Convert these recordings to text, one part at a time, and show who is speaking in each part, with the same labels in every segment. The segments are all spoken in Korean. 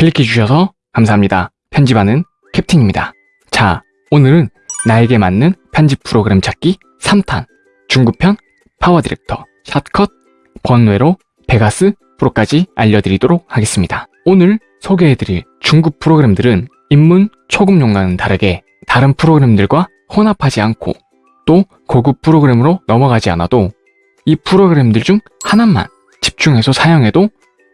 Speaker 1: 클릭해주셔서 감사합니다. 편집하는 캡틴입니다. 자, 오늘은 나에게 맞는 편집 프로그램 찾기 3탄 중급편 파워 디렉터 샷컷 번외로 베가스 프로까지 알려드리도록 하겠습니다. 오늘 소개해드릴 중급 프로그램들은 입문 초급용과는 다르게 다른 프로그램들과 혼합하지 않고 또 고급 프로그램으로 넘어가지 않아도 이 프로그램들 중 하나만 집중해서 사용해도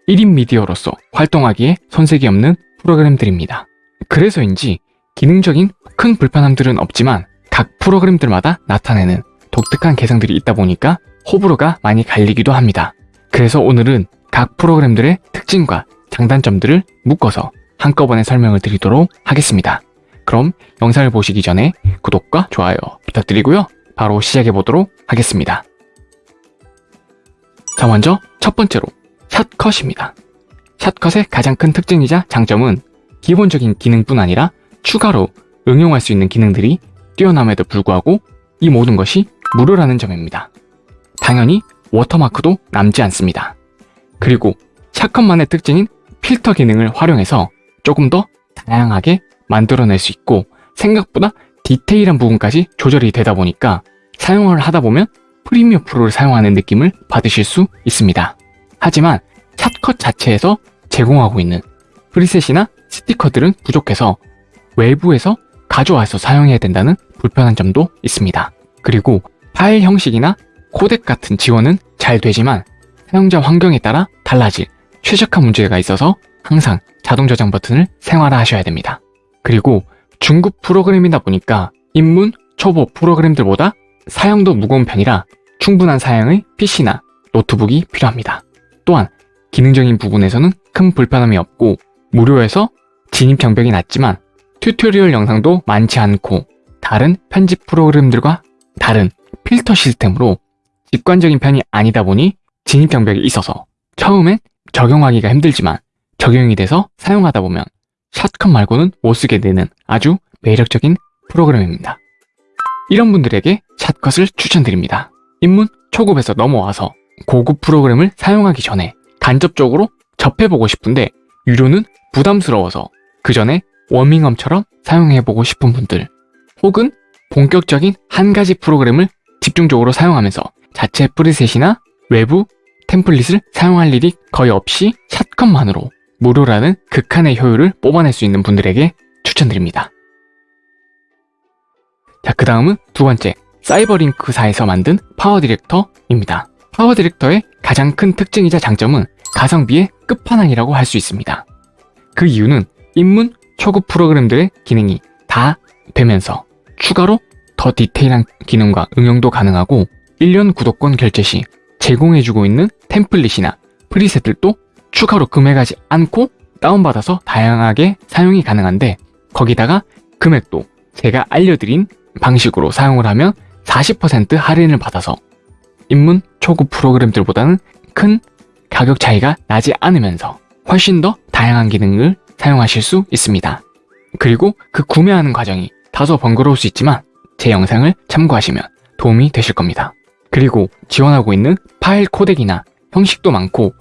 Speaker 1: 1인 미디어로서 활동하기에 손색이 없는 프로그램들입니다. 그래서인지 기능적인 큰 불편함들은 없지만 각 프로그램들마다 나타내는 독특한 개성들이 있다 보니까 호불호가 많이 갈리기도 합니다. 그래서 오늘은 각 프로그램들의 특징과 장단점들을 묶어서 한꺼번에 설명을 드리도록 하겠습니다. 그럼 영상을 보시기 전에 구독과 좋아요 부탁드리고요. 바로 시작해 보도록 하겠습니다. 자 먼저 첫 번째로 샷컷입니다. 샷컷의 가장 큰 특징이자 장점은 기본적인 기능뿐 아니라 추가로 응용할 수 있는 기능들이 뛰어남에도 불구하고 이 모든 것이 무료라는 점입니다. 당연히 워터마크도 남지 않습니다. 그리고 샷컷만의 특징인 필터 기능을 활용해서 조금 더 다양하게 만들어낼 수 있고 생각보다 디테일한 부분까지 조절이 되다 보니까 사용을 하다 보면 프리미어 프로를 사용하는 느낌을 받으실 수 있습니다. 하지만 샷컷 자체에서 제공하고 있는 preset이나 스티커들은 부족해서 외부에서 가져와서 사용해야 된다는 불편한 점도 있습니다. 그리고 파일 형식이나 코덱 같은 지원은 잘 되지만 사용자 환경에 따라 달라질 최적화 문제가 있어서 항상 자동 저장 버튼을 생활화하셔야 됩니다. 그리고 중급 프로그램이다 보니까 입문, 초보 프로그램들보다 사용도 무거운 편이라 충분한 사양의 PC나 노트북이 필요합니다. 또한 기능적인 부분에서는 큰 불편함이 없고 무료에서 진입 장벽이 낮지만 튜토리얼 영상도 많지 않고 다른 편집 프로그램들과 다른 필터 시스템으로 직관적인 편이 아니다 보니 진입 장벽이 있어서 처음엔 적용하기가 힘들지만 적용이 돼서 사용하다 보면 샷컷 말고는 못 쓰게 되는 아주 매력적인 프로그램입니다. 이런 분들에게 샷컷을 추천드립니다. 입문 초급에서 넘어와서 고급 프로그램을 사용하기 전에 간접적으로 접해보고 싶은데 유료는 부담스러워서 그 전에 워밍업처럼 사용해보고 싶은 분들 혹은 본격적인 한 가지 프로그램을 집중적으로 사용하면서 자체 preset이나 외부 템플릿을 사용할 일이 거의 없이 샷컷만으로 무료라는 극한의 효율을 뽑아낼 수 있는 분들에게 추천드립니다. 자, 그 다음은 두 번째, 사이버링크사에서 만든 파워 디렉터입니다. 파워 디렉터의 가장 큰 특징이자 장점은 가성비의 끝판왕이라고 할 수 있습니다. 그 이유는 입문 초급 프로그램들의 기능이 다 되면서 추가로 더 디테일한 기능과 응용도 가능하고 1년 구독권 결제 시 제공해주고 있는 템플릿이나 프리셋들도 추가로 구매하지 않고 다운받아서 다양하게 사용이 가능한데 거기다가 금액도 제가 알려드린 방식으로 사용을 하면 40% 할인을 받아서 입문 초급 프로그램들보다는 큰 가격 차이가 나지 않으면서 훨씬 더 다양한 기능을 사용하실 수 있습니다. 그리고 그 구매하는 과정이 다소 번거로울 수 있지만 제 영상을 참고하시면 도움이 되실 겁니다. 그리고 지원하고 있는 파일 코덱이나 형식도 많고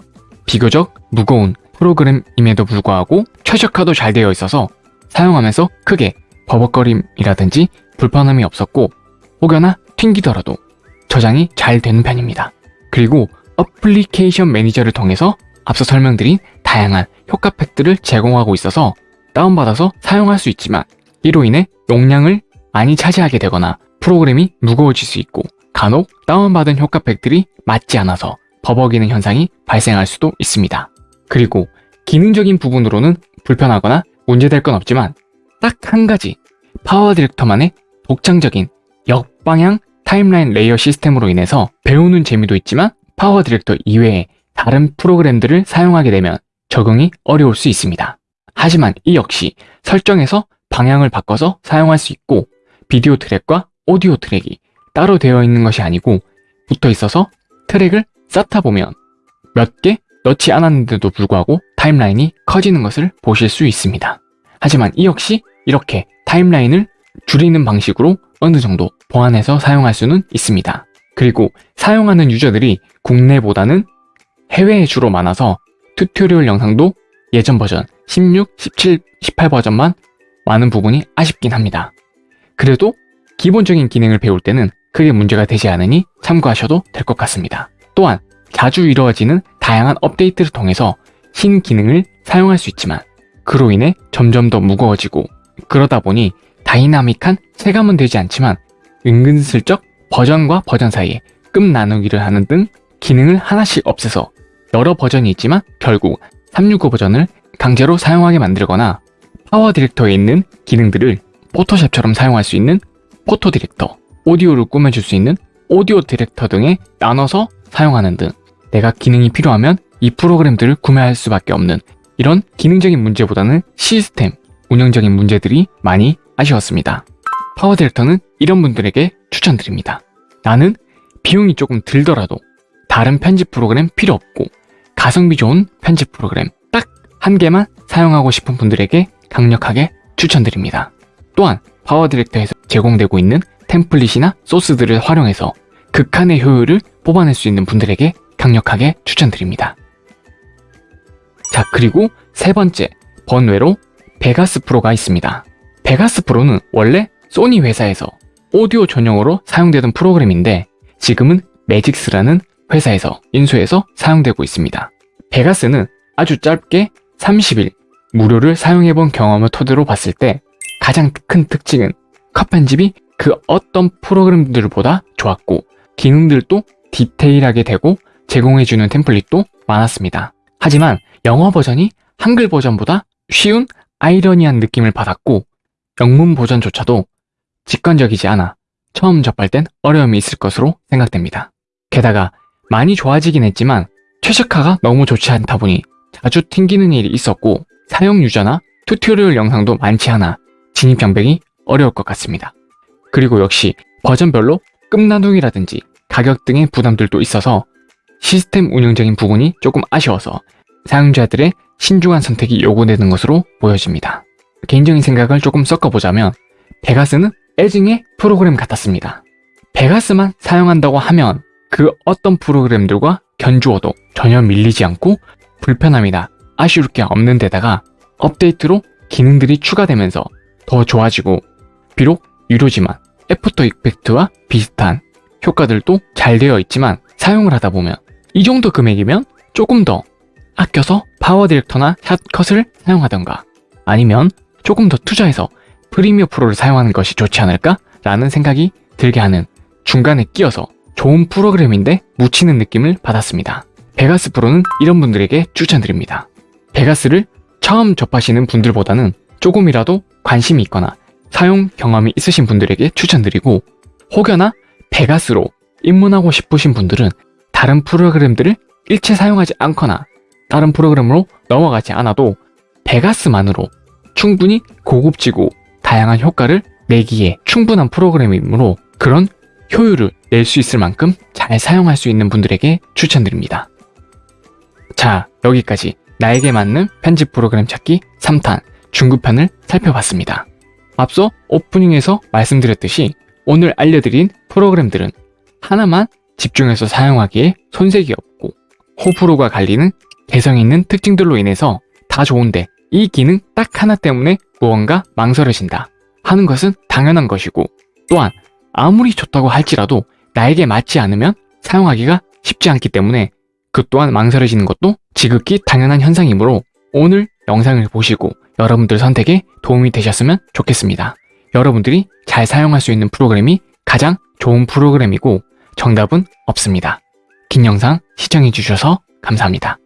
Speaker 1: 비교적 무거운 프로그램임에도 불구하고 최적화도 잘 되어 있어서 사용하면서 크게 버벅거림이라든지 불편함이 없었고 혹여나 튕기더라도 저장이 잘 되는 편입니다. 그리고 어플리케이션 매니저를 통해서 앞서 설명드린 다양한 효과 팩들을 제공하고 있어서 다운받아서 사용할 수 있지만 이로 인해 용량을 많이 차지하게 되거나 프로그램이 무거워질 수 있고 간혹 다운받은 효과 팩들이 맞지 않아서 버벅이는 현상이 발생할 수도 있습니다. 그리고 기능적인 부분으로는 불편하거나 문제될 건 없지만 딱 한 가지 파워 디렉터만의 독창적인 역방향 타임라인 레이어 시스템으로 인해서 배우는 재미도 있지만 파워 디렉터 이외에 다른 프로그램들을 사용하게 되면 적용이 어려울 수 있습니다. 하지만 이 역시 설정에서 방향을 바꿔서 사용할 수 있고 비디오 트랙과 오디오 트랙이 따로 되어 있는 것이 아니고 붙어 있어서 트랙을 쌓다 보면 몇 개 넣지 않았는데도 불구하고 타임라인이 커지는 것을 보실 수 있습니다. 하지만 이 역시 이렇게 타임라인을 줄이는 방식으로 어느 정도 보완해서 사용할 수는 있습니다. 그리고 사용하는 유저들이 국내보다는 해외에 주로 많아서 튜토리얼 영상도 예전 버전 16, 17, 18 버전만 많은 부분이 아쉽긴 합니다. 그래도 기본적인 기능을 배울 때는 크게 문제가 되지 않으니 참고하셔도 될 것 같습니다. 또한 자주 이루어지는 다양한 업데이트를 통해서 신 기능을 사용할 수 있지만 그로 인해 점점 더 무거워지고 그러다 보니 다이나믹한 체감은 되지 않지만 은근슬쩍 버전과 버전 사이에 급 나누기를 하는 등 기능을 하나씩 없애서 여러 버전이 있지만 결국 365 버전을 강제로 사용하게 만들거나 PowerDirector에 있는 기능들을 Photoshop처럼 사용할 수 있는 PhotoDirector, 오디오를 꾸며줄 수 있는 AudioDirector 등에 나눠서 사용하는 등 내가 기능이 필요하면 이 프로그램들을 구매할 수밖에 없는 이런 기능적인 문제보다는 시스템, 운영적인 문제들이 많이 아쉬웠습니다. PowerDirector는 이런 분들에게 추천드립니다. 나는 비용이 조금 들더라도 다른 편집 프로그램 필요 없고 가성비 좋은 편집 프로그램 딱 한 개만 사용하고 싶은 분들에게 강력하게 추천드립니다. 또한 PowerDirector에서 제공되고 있는 템플릿이나 소스들을 활용해서 극한의 효율을 뽑아낼 수 있는 분들에게 강력하게 추천드립니다. 자, 그리고 세 번째, 번외로 베가스 프로가 있습니다. 베가스 프로는 원래 소니 회사에서 오디오 전용으로 사용되던 프로그램인데 지금은 매직스라는 회사에서 인수해서 사용되고 있습니다. 베가스는 아주 짧게 30일 무료를 사용해본 경험을 토대로 봤을 때 가장 큰 특징은 컷 편집이 그 어떤 프로그램들보다 좋았고 기능들도 디테일하게 되고 제공해주는 템플릿도 많았습니다. 하지만 영어 버전이 한글 버전보다 쉬운 아이러니한 느낌을 받았고 영문 버전조차도 직관적이지 않아 처음 접할 땐 어려움이 있을 것으로 생각됩니다. 게다가 많이 좋아지긴 했지만 최적화가 너무 좋지 않다 보니 자주 튕기는 일이 있었고 사용 유저나 튜토리얼 영상도 많지 않아 진입 장벽이 어려울 것 같습니다. 그리고 역시 버전별로 급 나누기라든지 가격 등의 부담들도 있어서 시스템 운영적인 부분이 조금 아쉬워서 사용자들의 신중한 선택이 요구되는 것으로 보여집니다. 개인적인 생각을 조금 섞어보자면 Vegas는 애증의 프로그램 같았습니다. Vegas만 사용한다고 하면 그 어떤 프로그램들과 견주어도 전혀 밀리지 않고 불편함이나 아쉬울 게 없는 데다가 업데이트로 기능들이 추가되면서 더 좋아지고 비록 유료지만 After Effect와 비슷한 효과들도 잘 되어 있지만 사용을 하다 보면 이 정도 금액이면 조금 더 아껴서 PowerDirector나 Shotcut을 사용하던가 아니면 조금 더 투자해서 Premiere Pro를 사용하는 것이 좋지 않을까? 라는 생각이 들게 하는 중간에 끼어서 좋은 프로그램인데 묻히는 느낌을 받았습니다. 베가스 프로는 이런 분들에게 추천드립니다. 베가스를 처음 접하시는 분들보다는 조금이라도 관심이 있거나 사용 경험이 있으신 분들에게 추천드리고 혹여나 베가스로 입문하고 싶으신 분들은 다른 프로그램들을 일체 사용하지 않거나 다른 프로그램으로 넘어가지 않아도 베가스만으로 충분히 고급지고 다양한 효과를 내기에 충분한 프로그램이므로 그런 효율을 낼 수 있을 만큼 잘 사용할 수 있는 분들에게 추천드립니다. 자, 여기까지 나에게 맞는 편집 프로그램 찾기 3탄 중급편을 살펴봤습니다. 앞서 오프닝에서 말씀드렸듯이 오늘 알려드린 프로그램들은 하나만 집중해서 사용하기에 손색이 없고 호불호가 갈리는 개성 있는 특징들로 인해서 다 좋은데 이 기능 딱 하나 때문에 무언가 망설여진다 하는 것은 당연한 것이고 또한 아무리 좋다고 할지라도 나에게 맞지 않으면 사용하기가 쉽지 않기 때문에 그 또한 망설여지는 것도 지극히 당연한 현상이므로 오늘 영상을 보시고 여러분들 선택에 도움이 되셨으면 좋겠습니다. 여러분들이 잘 사용할 수 있는 프로그램이 가장 좋은 프로그램이고 정답은 없습니다. 긴 영상 시청해주셔서 감사합니다.